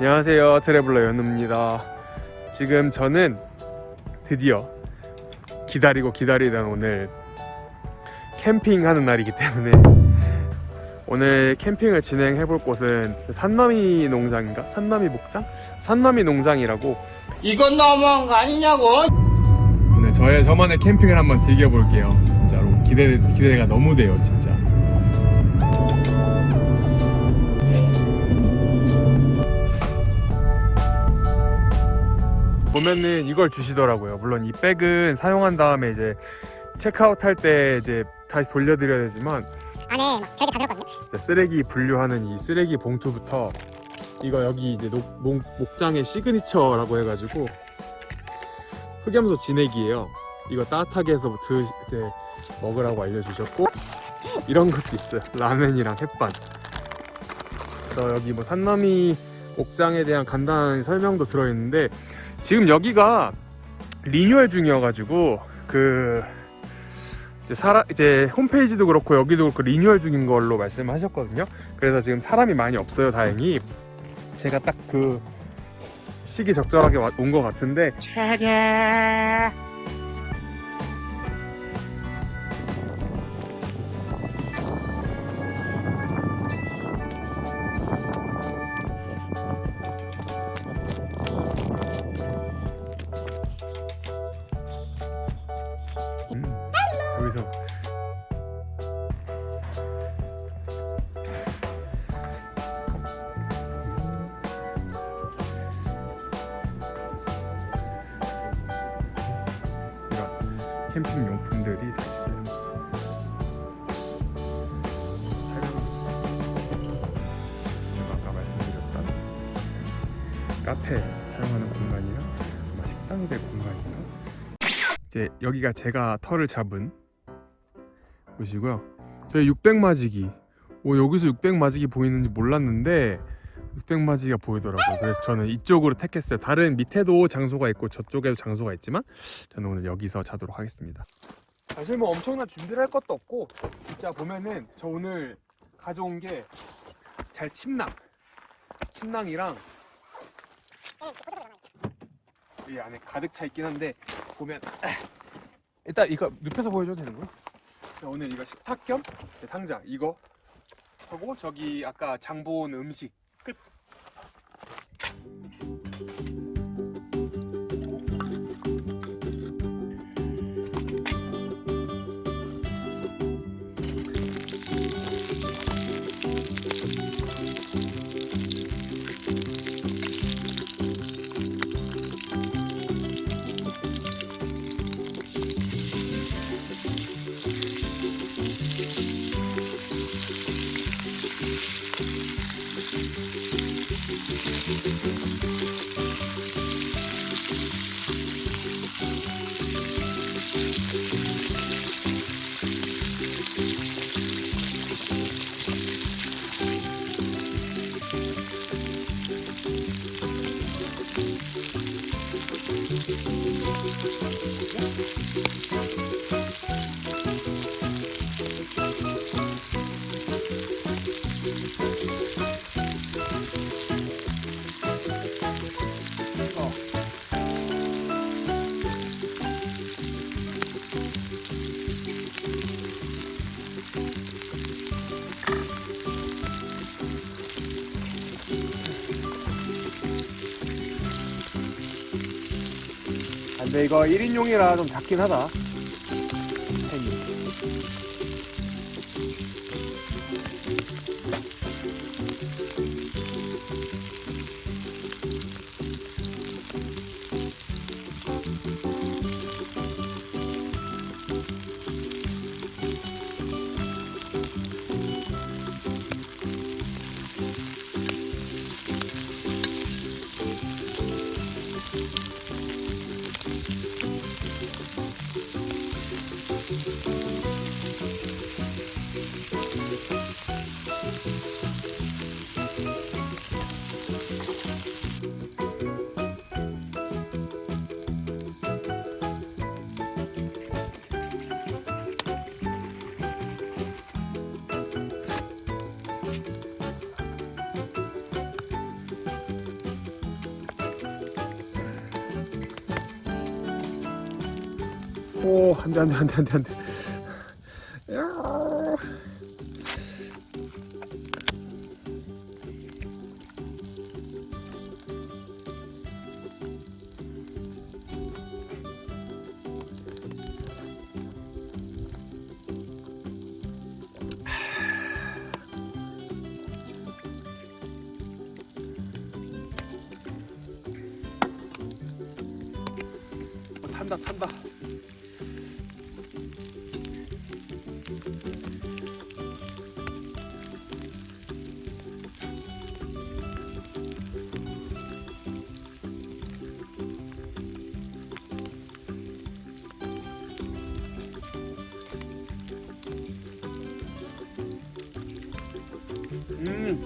안녕하세요 트래블러 연우입니다 지금 저는 드디어 기다리고 기다리던 오늘 캠핑하는 날이기 때문에 오늘 캠핑을 진행해 볼 곳은 산나미 농장인가? 산나미 목장? 산나미 농장이라고 이건 너무한 거 아니냐고? 오늘 저의 저만의 캠핑을 한번 즐겨볼게요 진짜로 기대, 기대가 너무 돼요 진짜 보면은 이걸 주시더라고요. 물론 이 백은 사용한 다음에 이제 체크아웃 할 때 이제 다시 돌려드려야 되지만 안에 막 별게 다 들었거든요. 쓰레기 분류하는 이 쓰레기 봉투부터 이거 여기 이제 녹, 목, 목장의 시그니처라고 해가지고 흑염소 진액이에요. 이거 따뜻하게 해서 드, 이제 먹으라고 알려주셨고 이런 것도 있어요. 라면이랑 햇반. 그래서 여기 뭐 산나미 목장에 대한 간단한 설명도 들어있는데 지금 여기가 리뉴얼 중이어가지고 그 이제 사람 이제 홈페이지도 그렇고 여기도 그렇고 리뉴얼 중인 걸로 말씀하셨거든요. 그래서 지금 사람이 많이 없어요. 다행히 제가 딱 그 시기 적절하게 온 것 같은데 음, 캠핑 용품들이 다 있어요. 제가 아까 말씀드렸던 카페 사용하는 공간이랑 아마 식당이 될 공간인가? 이제 여기가 제가 털을 잡은 곳이고요. 저희 600마지기. 오 여기서 600마지기 보이는지 몰랐는데 600마지기가 보이더라고요. 그래서 저는 이쪽으로 택했어요. 다른 밑에도 장소가 있고 저쪽에도 장소가 있지만 저는 오늘 여기서 자도록 하겠습니다. 사실 뭐 엄청난 준비를 할 것도 없고 진짜 보면은 저 오늘 가져온 게 잘 침낭, 침낭이랑 이 안에 가득 차 있긴 한데 보면 일단 이거 눕혀서 보여줘도 되는 거야? 자, 오늘 이거 식탁 겸 상자 이거 하고 저기 아까 장본 음식 끝. 근데 이거 1인용이라 좀 작긴 하다. 오, 안 돼, 안 돼, 안 돼, 안 돼, 안 돼. 탄다, 탄다. 음. 음.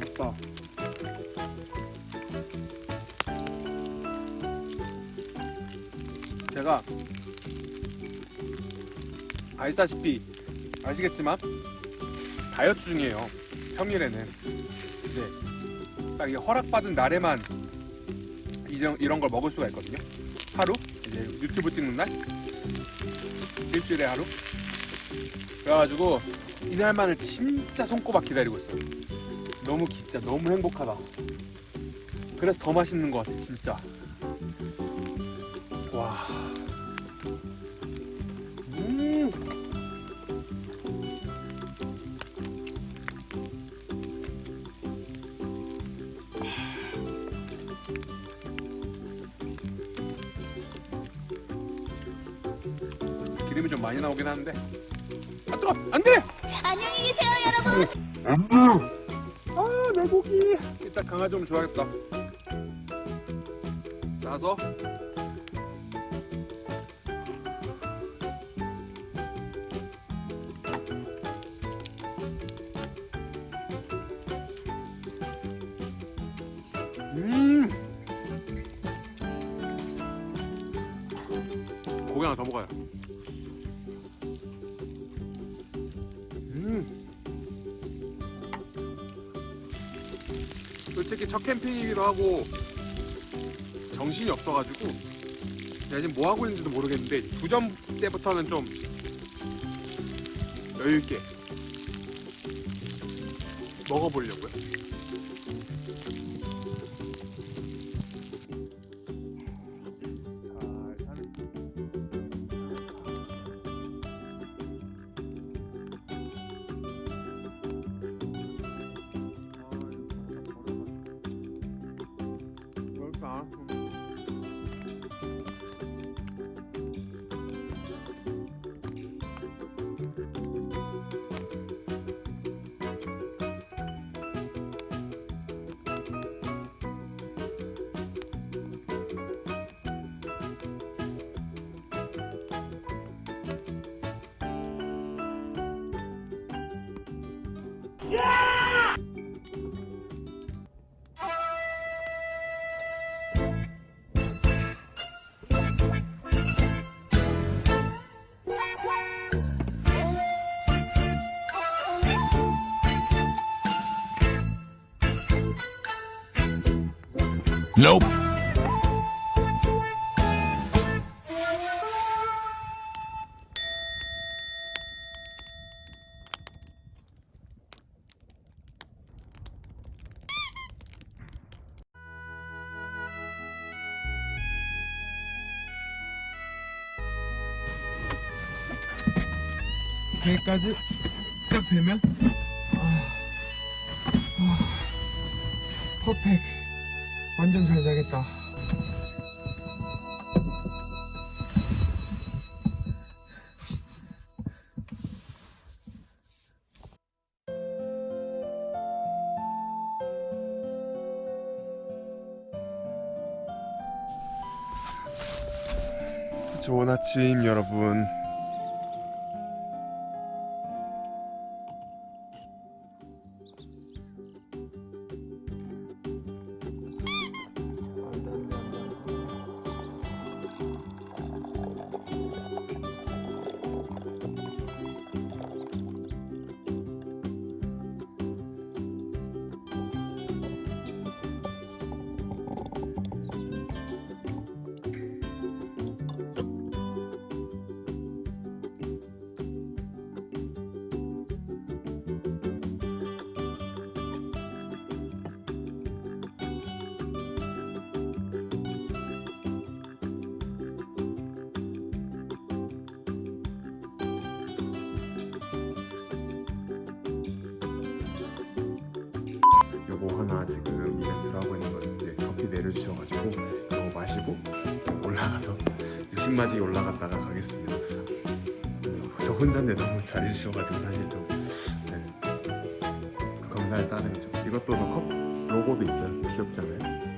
됐다. 제가 아시다시피 아시겠지만 다이어트 중이에요. 평일에는 이제 딱 허락받은 날에만 이런, 이런 걸 먹을 수가 있거든요. 하루 이제 유튜브 찍는 날 일주일에 하루. 그래가지고 이날만을 진짜 손꼽아 기다리고 있어요. 너무 진짜 너무 행복하다. 그래서 더 맛있는 것 같아 진짜. 와. 좀 많이 나오긴 하는데. 아 뜨거! 안돼! 안녕히 계세요, 여러분. 아내 고기. 일단 강아지 좀 줘야겠다. 싸서. 음. 고기 하나 더 먹어요 솔직히 첫 캠핑이기도 하고 정신이 없어가지고 내가 지금 뭐 하고 있는지도 모르겠는데 두점 때부터는 좀 여유 있게 먹어보려고요. Nope. 배까지 딱 되면 아, 아, 퍼펙 완전 잘 자겠다. 좋은 아침 여러분 커피 내려주셔가지고 이거 마시고 올라가서 육신마지게 올라갔다가 가겠습니다. 저 혼자인데 너무 잘해주셔가지고 사실 좀 네. 감사의 따름이죠. 이것도 컵 로고도 있어요. 귀엽지 않아요?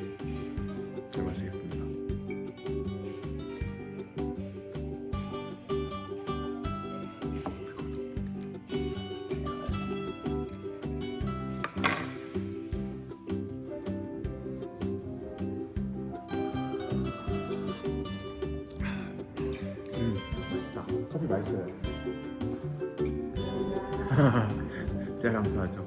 맛있어요. 제가 감사하죠.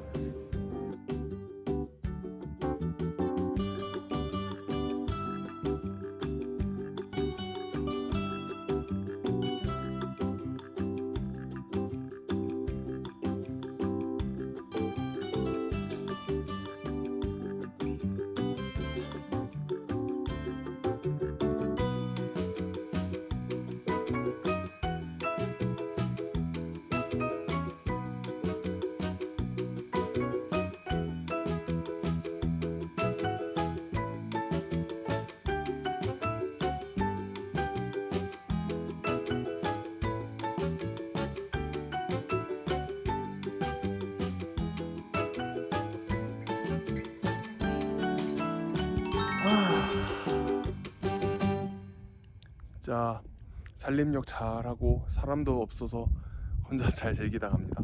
진짜 살림욕 잘하고 사람도 없어서 혼자 잘 즐기다 갑니다.